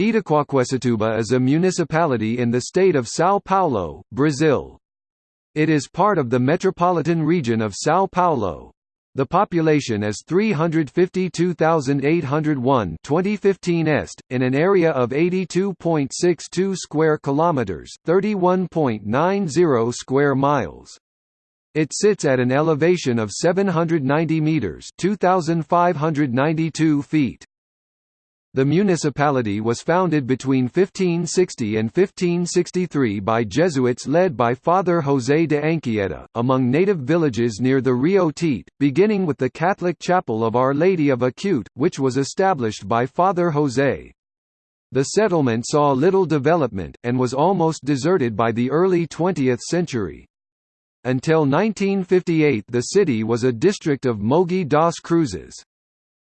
Itaquaquecetuba is a municipality in the state of São Paulo, Brazil. It is part of the metropolitan region of São Paulo. The population is 352,801 2015 est, in an area of 82.62 square kilometers, 31.90 square miles. It sits at an elevation of 790 meters, 2592 feet. The municipality was founded between 1560 and 1563 by Jesuits led by Father José de Anchieta, among native villages near the Rio Tietê, beginning with the Catholic Chapel of Our Lady of Acute, which was established by Father José. The settlement saw little development, and was almost deserted by the early 20th century. Until 1958 the city was a district of Mogi das Cruzes.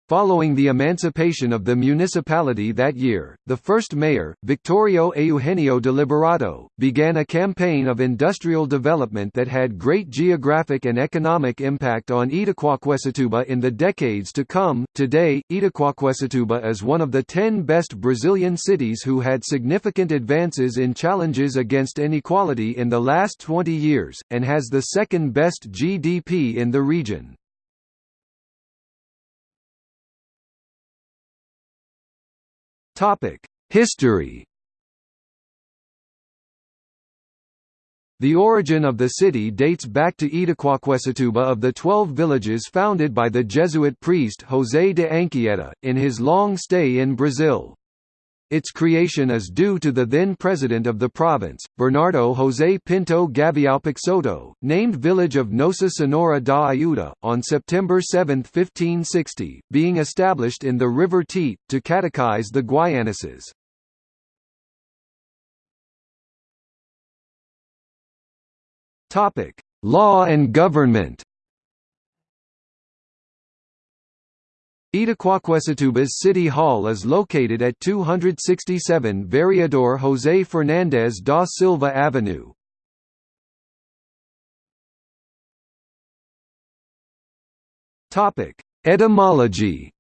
Following the emancipation of the municipality that year, the first mayor, Victorio Eugenio de Liberato, began a campaign of industrial development that had great geographic and economic impact on Itaquaquecetuba in the decades to come. Today, Itaquaquecetuba is one of the 10 best Brazilian cities who had significant advances in challenges against inequality in the last 20 years, and has the second best GDP in the region. Topic: History. The origin of the city dates back to Itaquaquecetuba of the twelve villages founded by the Jesuit priest José de Anchieta, in his long stay in Brazil. Its creation is due to the then president of the province, Bernardo José Pinto Gavião Peixoto, named village of Nossa Senhora da Ajuda, on September 7, 1560, being established in the River Tietê, to catechize the Guaianases. Law and government Itaquaquecetuba's city hall is located at 267 Vereador José Fernandes da Silva Avenue. Etymology.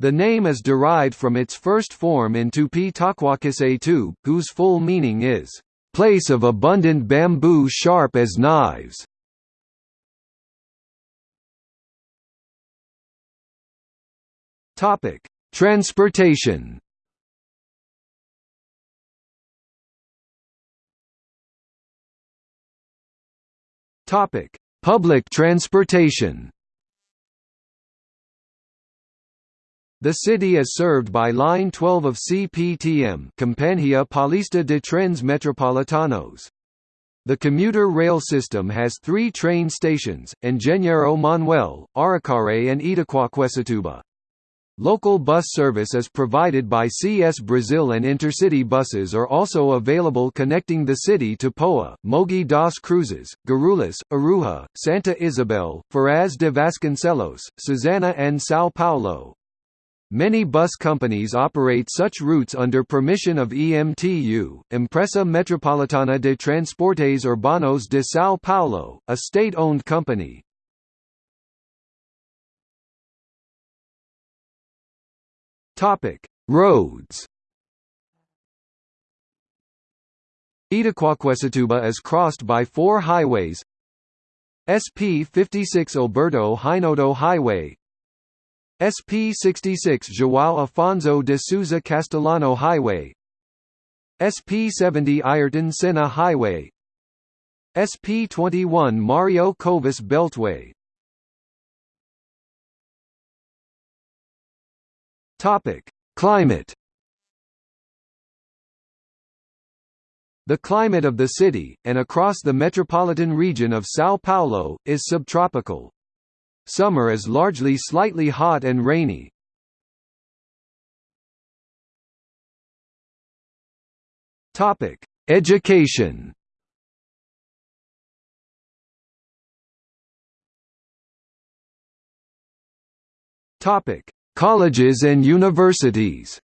The name is derived from its first form in Tupi Taquaquecetu, whose full meaning is, "...place of abundant bamboo sharp as knives." Topic: Transportation. Topic: Public transportation. The city is served by Line 12 of CPTM Companhia Paulista de Trens Metropolitanos. The commuter rail system has three train stations, Engenheiro Manuel, Aracaré and Itaquaquecetuba. Local bus service is provided by CS Brazil and intercity buses are also available connecting the city to Poá, Mogi das Cruzes, Guarulhos, Arujá, Santa Isabel, Ferraz de Vasconcelos, Suzano and São Paulo. Many bus companies operate such routes under permission of EMTU, Empresa Metropolitana de Transportes Urbanos de São Paulo, a state-owned company. Topic: Roads. Itaquaquecetuba is crossed by four highways. SP 56 Alberto Hinoto Highway. SP 66 João Afonso de Souza Castellano Highway. SP 70 Ayrton Senna Highway. SP 21 Mario Covas Beltway Topic: Climate. The climate of the city, and across the metropolitan region of São Paulo, is subtropical. Summer is largely slightly hot and rainy. Topic: Education. Topic: Colleges and universities.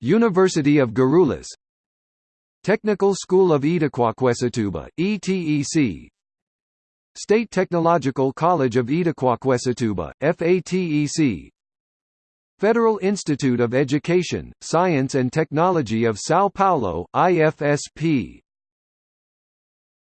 University of Guarulhos Technical School of Itaquaquecetuba, ETEC State Technological College of Itaquaquecetuba, FATEC Federal Institute of Education, Science and Technology of São Paulo, IFSP